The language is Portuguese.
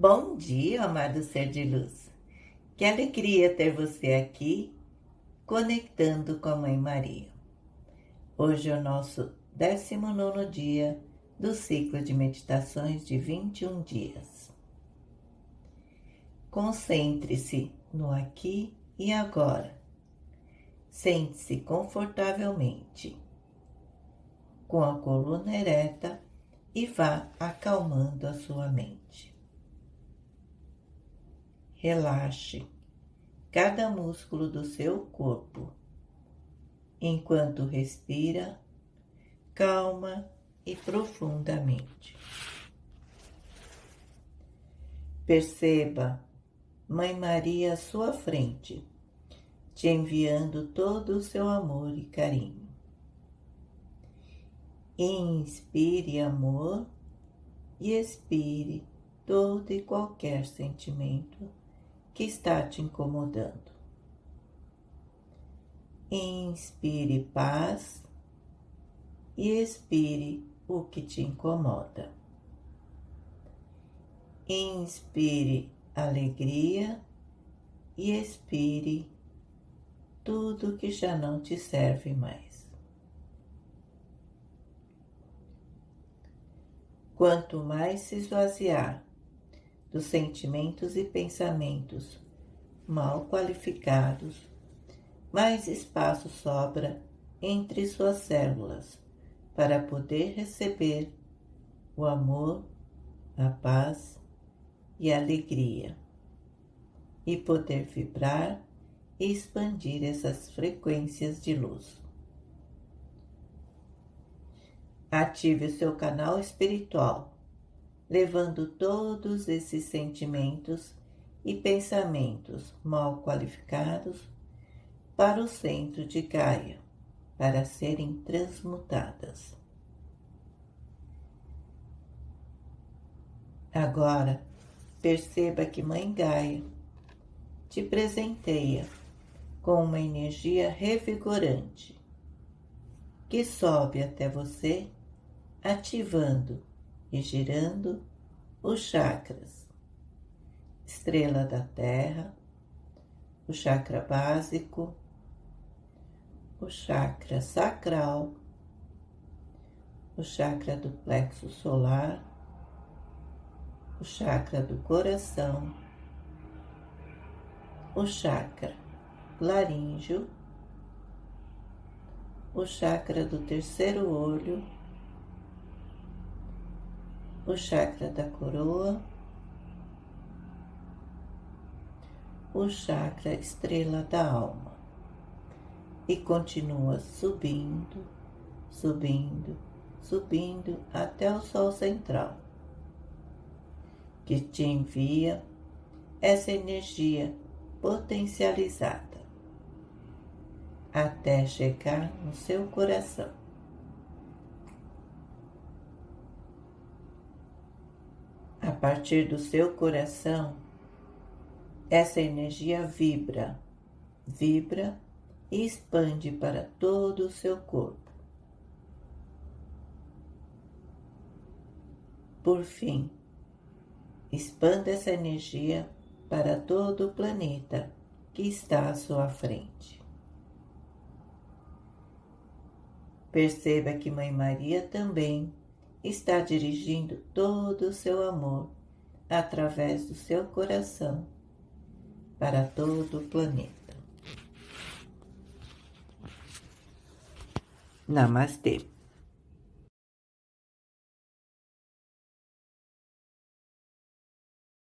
Bom dia, amado ser de luz. Que alegria ter você aqui, conectando com a Mãe Maria. Hoje é o nosso 19 dia do ciclo de meditações de 21 dias. Concentre-se no aqui e agora. Sente-se confortavelmente, com a coluna ereta e vá acalmando a sua mente. Relaxe cada músculo do seu corpo enquanto respira calma e profundamente. Perceba Mãe Maria à sua frente, te enviando todo o seu amor e carinho. Inspire amor e expire todo e qualquer sentimento que está te incomodando. Inspire paz e expire o que te incomoda. Inspire alegria e expire tudo que já não te serve mais. Quanto mais se esvaziar dos sentimentos e pensamentos mal qualificados, mais espaço sobra entre suas células para poder receber o amor, a paz e a alegria e poder vibrar e expandir essas frequências de luz. Ative o seu canal espiritual levando todos esses sentimentos e pensamentos mal qualificados para o centro de Gaia, para serem transmutadas. Agora, perceba que Mãe Gaia te presenteia com uma energia revigorante que sobe até você, ativando e girando os chakras, estrela da terra, o chakra básico, o chakra sacral, o chakra do plexo solar, o chakra do coração, o chakra laríngeo, o chakra do terceiro olho o chakra da coroa, o chakra estrela da alma e continua subindo, subindo, subindo até o Sol central, que te envia essa energia potencializada até chegar no seu coração. A partir do seu coração, essa energia vibra, vibra e expande para todo o seu corpo. Por fim, expanda essa energia para todo o planeta que está à sua frente. Perceba que Mãe Maria também está dirigindo todo o seu amor através do seu coração para todo o planeta. Namastê.